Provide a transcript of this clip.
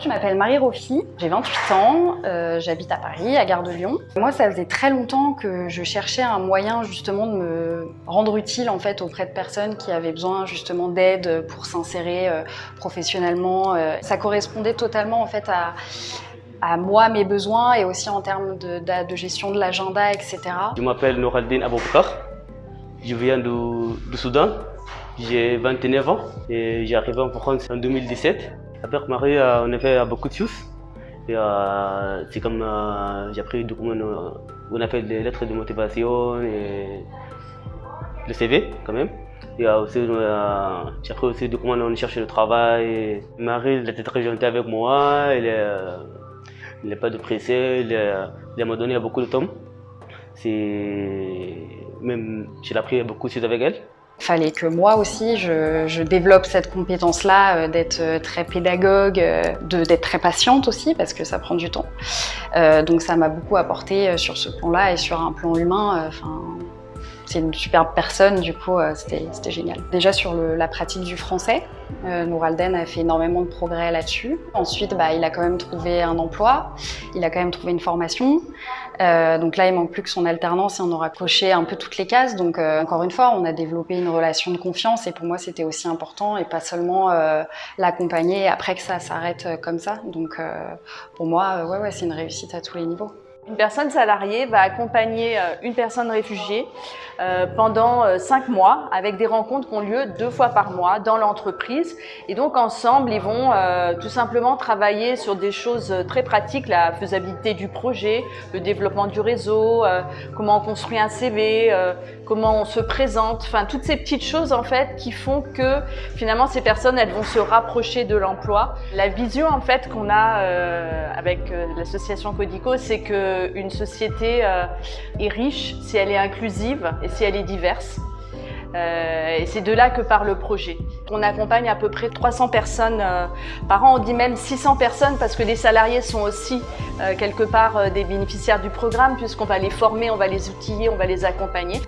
Je m'appelle Marie Rofi, j'ai 28 ans, euh, j'habite à Paris, à Gare de Lyon. Moi, ça faisait très longtemps que je cherchais un moyen justement de me rendre utile en fait auprès de personnes qui avaient besoin justement d'aide pour s'insérer euh, professionnellement. Euh, ça correspondait totalement en fait à, à moi, mes besoins et aussi en termes de, gestion de l'agenda, etc. Je m'appelle Nouraldine Aboubakar, je viens du, du Soudan, j'ai 29 ans et j'ai arrivé en France en 2017. Avec Marie, euh, on a fait beaucoup de choses. Euh, c'est comme euh, j'ai appris comment on a fait des lettres de motivation et le CV quand même. Et aussi, euh, j'ai appris aussi comment on cherche le travail. Marie, était très gentille avec moi, elle n'est pas de pressée, elle, elle m'a donné beaucoup de temps. Même j'ai appris beaucoup de choses avec elle. Fallait que moi aussi, je, développe cette compétence-là euh, d'être euh, très pédagogue, euh, d'être très patiente aussi, parce que ça prend du temps. Donc ça m'a beaucoup apporté sur ce plan-là et sur un plan humain. C'est une superbe personne, du coup, c'était génial. Déjà sur la pratique du français, euh, a fait énormément de progrès là-dessus. Ensuite, bah, il a quand même trouvé un emploi, il a quand même trouvé une formation. Euh, donc là, il manque plus que son alternance et on aura coché un peu toutes les cases. Donc euh, encore une fois, on a développé une relation de confiance et pour moi, c'était aussi important et pas seulement euh, l'accompagner après que ça s'arrête comme ça. Donc pour moi, ouais, ouais, c'est une réussite à tous les niveaux. Une personne salariée va accompagner une personne réfugiée pendant cinq mois avec des rencontres qui ont lieu deux fois par mois dans l'entreprise. Et donc ensemble, ils vont tout simplement travailler sur des choses très pratiques, la faisabilité du projet, le développement du réseau, comment on construit un CV, comment on se présente, enfin toutes ces petites choses en fait qui font que finalement ces personnes elles vont se rapprocher de l'emploi. La vision en fait qu'on a avec l'association Codico, c'est que une société euh, est riche si elle est inclusive et si elle est diverse. Euh, et c'est de là que part le projet. On accompagne à peu près 300 personnes euh, par an, on dit même 600 personnes parce que les salariés sont aussi euh, quelque part des bénéficiaires du programme puisqu'on va les former, on va les outiller, on va les accompagner.